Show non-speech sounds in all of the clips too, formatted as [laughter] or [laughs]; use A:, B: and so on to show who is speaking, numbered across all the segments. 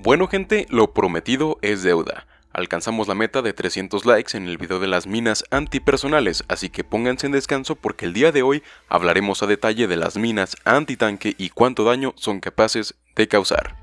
A: Bueno gente, lo prometido es deuda. Alcanzamos la meta de 300 likes en el video de las minas antipersonales, así que pónganse en descanso porque el día de hoy hablaremos a detalle de las minas antitanque y cuánto daño son capaces de causar.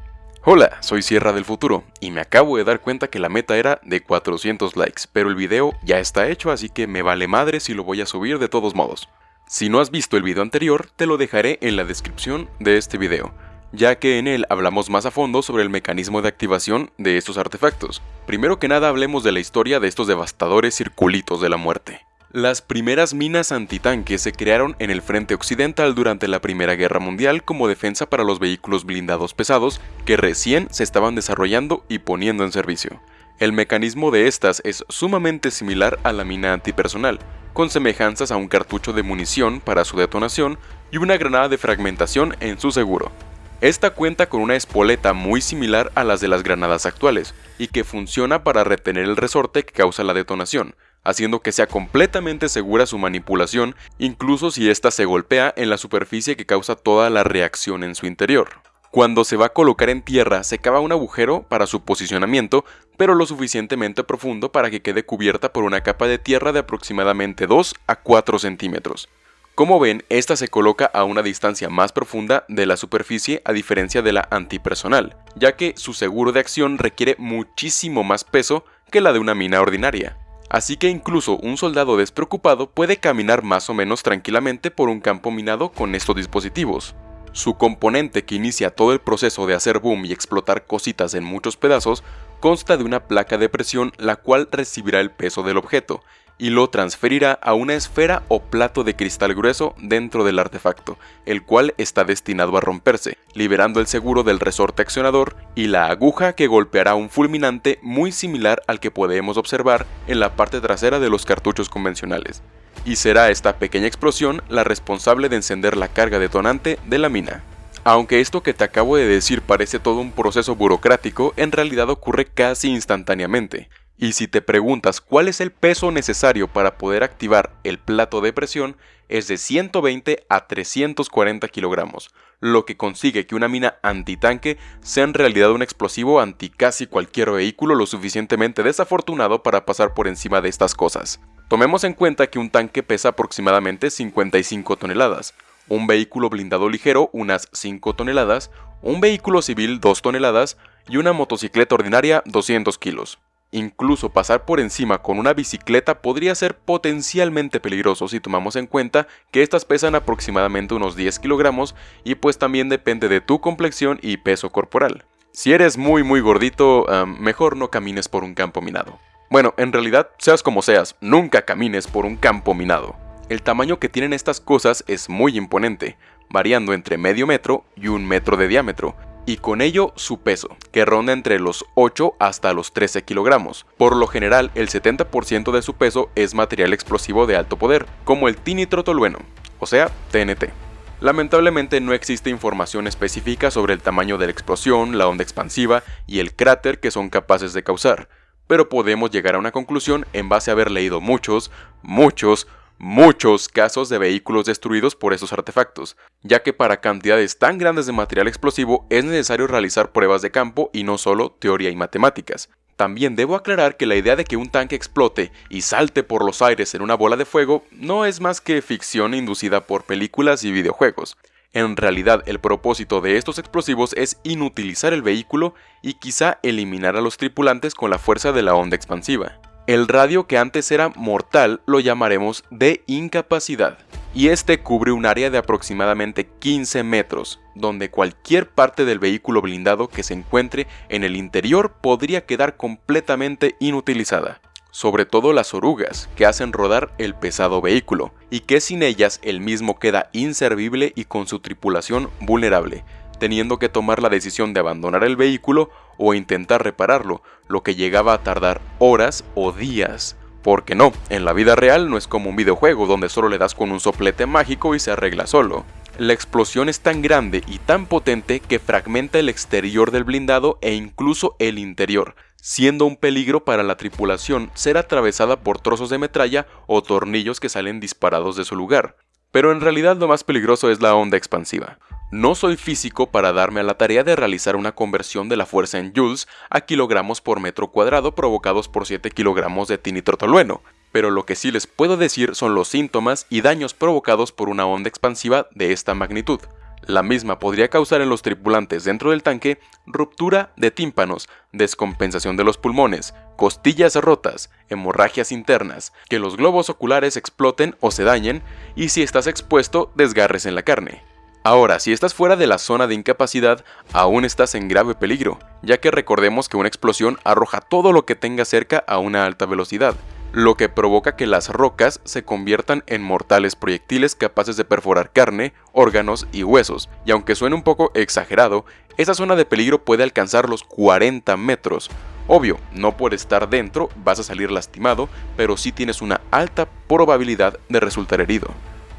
A: Hola, soy Sierra del Futuro y me acabo de dar cuenta que la meta era de 400 likes, pero el video ya está hecho así que me vale madre si lo voy a subir de todos modos. Si no has visto el video anterior, te lo dejaré en la descripción de este video ya que en él hablamos más a fondo sobre el mecanismo de activación de estos artefactos. Primero que nada hablemos de la historia de estos devastadores circulitos de la muerte. Las primeras minas antitanque se crearon en el frente occidental durante la Primera Guerra Mundial como defensa para los vehículos blindados pesados que recién se estaban desarrollando y poniendo en servicio. El mecanismo de estas es sumamente similar a la mina antipersonal, con semejanzas a un cartucho de munición para su detonación y una granada de fragmentación en su seguro. Esta cuenta con una espoleta muy similar a las de las granadas actuales, y que funciona para retener el resorte que causa la detonación, haciendo que sea completamente segura su manipulación, incluso si ésta se golpea en la superficie que causa toda la reacción en su interior. Cuando se va a colocar en tierra, se cava un agujero para su posicionamiento, pero lo suficientemente profundo para que quede cubierta por una capa de tierra de aproximadamente 2 a 4 centímetros. Como ven, esta se coloca a una distancia más profunda de la superficie a diferencia de la antipersonal, ya que su seguro de acción requiere muchísimo más peso que la de una mina ordinaria. Así que incluso un soldado despreocupado puede caminar más o menos tranquilamente por un campo minado con estos dispositivos. Su componente que inicia todo el proceso de hacer boom y explotar cositas en muchos pedazos consta de una placa de presión la cual recibirá el peso del objeto, y lo transferirá a una esfera o plato de cristal grueso dentro del artefacto, el cual está destinado a romperse, liberando el seguro del resorte accionador y la aguja que golpeará un fulminante muy similar al que podemos observar en la parte trasera de los cartuchos convencionales. Y será esta pequeña explosión la responsable de encender la carga detonante de la mina. Aunque esto que te acabo de decir parece todo un proceso burocrático, en realidad ocurre casi instantáneamente. Y si te preguntas cuál es el peso necesario para poder activar el plato de presión, es de 120 a 340 kilogramos, lo que consigue que una mina antitanque sea en realidad un explosivo anti casi cualquier vehículo lo suficientemente desafortunado para pasar por encima de estas cosas. Tomemos en cuenta que un tanque pesa aproximadamente 55 toneladas, un vehículo blindado ligero unas 5 toneladas, un vehículo civil 2 toneladas y una motocicleta ordinaria 200 kilos. Incluso pasar por encima con una bicicleta podría ser potencialmente peligroso si tomamos en cuenta que estas pesan aproximadamente unos 10 kilogramos y pues también depende de tu complexión y peso corporal. Si eres muy muy gordito, mejor no camines por un campo minado. Bueno, en realidad, seas como seas, nunca camines por un campo minado. El tamaño que tienen estas cosas es muy imponente, variando entre medio metro y un metro de diámetro, y con ello su peso, que ronda entre los 8 hasta los 13 kilogramos. Por lo general, el 70% de su peso es material explosivo de alto poder, como el tinitrotolueno, o sea, TNT. Lamentablemente no existe información específica sobre el tamaño de la explosión, la onda expansiva y el cráter que son capaces de causar, pero podemos llegar a una conclusión en base a haber leído muchos, muchos, muchos casos de vehículos destruidos por esos artefactos, ya que para cantidades tan grandes de material explosivo es necesario realizar pruebas de campo y no solo teoría y matemáticas. También debo aclarar que la idea de que un tanque explote y salte por los aires en una bola de fuego no es más que ficción inducida por películas y videojuegos. En realidad el propósito de estos explosivos es inutilizar el vehículo y quizá eliminar a los tripulantes con la fuerza de la onda expansiva. El radio que antes era mortal lo llamaremos de incapacidad, y este cubre un área de aproximadamente 15 metros, donde cualquier parte del vehículo blindado que se encuentre en el interior podría quedar completamente inutilizada. Sobre todo las orugas, que hacen rodar el pesado vehículo, y que sin ellas el mismo queda inservible y con su tripulación vulnerable, teniendo que tomar la decisión de abandonar el vehículo o intentar repararlo, lo que llegaba a tardar horas o días. Porque no, en la vida real no es como un videojuego donde solo le das con un soplete mágico y se arregla solo. La explosión es tan grande y tan potente que fragmenta el exterior del blindado e incluso el interior, siendo un peligro para la tripulación ser atravesada por trozos de metralla o tornillos que salen disparados de su lugar. Pero en realidad lo más peligroso es la onda expansiva. No soy físico para darme a la tarea de realizar una conversión de la fuerza en joules a kilogramos por metro cuadrado provocados por 7 kilogramos de tinitrotolueno, pero lo que sí les puedo decir son los síntomas y daños provocados por una onda expansiva de esta magnitud. La misma podría causar en los tripulantes dentro del tanque ruptura de tímpanos, descompensación de los pulmones, costillas rotas, hemorragias internas, que los globos oculares exploten o se dañen y si estás expuesto desgarres en la carne. Ahora, si estás fuera de la zona de incapacidad, aún estás en grave peligro, ya que recordemos que una explosión arroja todo lo que tenga cerca a una alta velocidad, lo que provoca que las rocas se conviertan en mortales proyectiles capaces de perforar carne, órganos y huesos, y aunque suene un poco exagerado, esa zona de peligro puede alcanzar los 40 metros. Obvio, no por estar dentro vas a salir lastimado, pero sí tienes una alta probabilidad de resultar herido.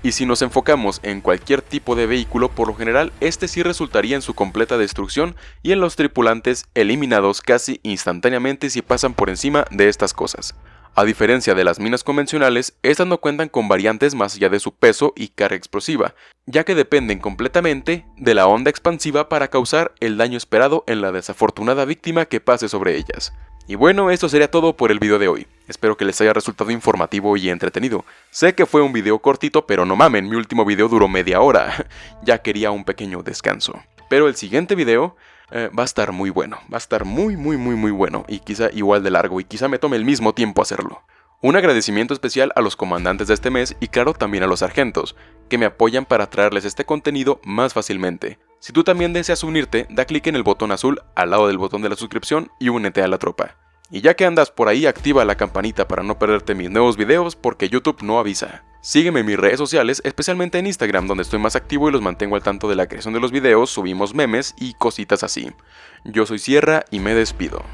A: Y si nos enfocamos en cualquier tipo de vehículo, por lo general este sí resultaría en su completa destrucción y en los tripulantes eliminados casi instantáneamente si pasan por encima de estas cosas. A diferencia de las minas convencionales, estas no cuentan con variantes más allá de su peso y carga explosiva, ya que dependen completamente de la onda expansiva para causar el daño esperado en la desafortunada víctima que pase sobre ellas. Y bueno, esto sería todo por el video de hoy. Espero que les haya resultado informativo y entretenido. Sé que fue un video cortito, pero no mamen, mi último video duró media hora. [laughs] ya quería un pequeño descanso. Pero el siguiente video eh, va a estar muy bueno, va a estar muy muy muy muy bueno y quizá igual de largo y quizá me tome el mismo tiempo hacerlo. Un agradecimiento especial a los comandantes de este mes y claro también a los sargentos, que me apoyan para traerles este contenido más fácilmente. Si tú también deseas unirte, da clic en el botón azul al lado del botón de la suscripción y únete a la tropa. Y ya que andas por ahí, activa la campanita para no perderte mis nuevos videos porque YouTube no avisa. Sígueme en mis redes sociales, especialmente en Instagram, donde estoy más activo y los mantengo al tanto de la creación de los videos, subimos memes y cositas así. Yo soy Sierra y me despido.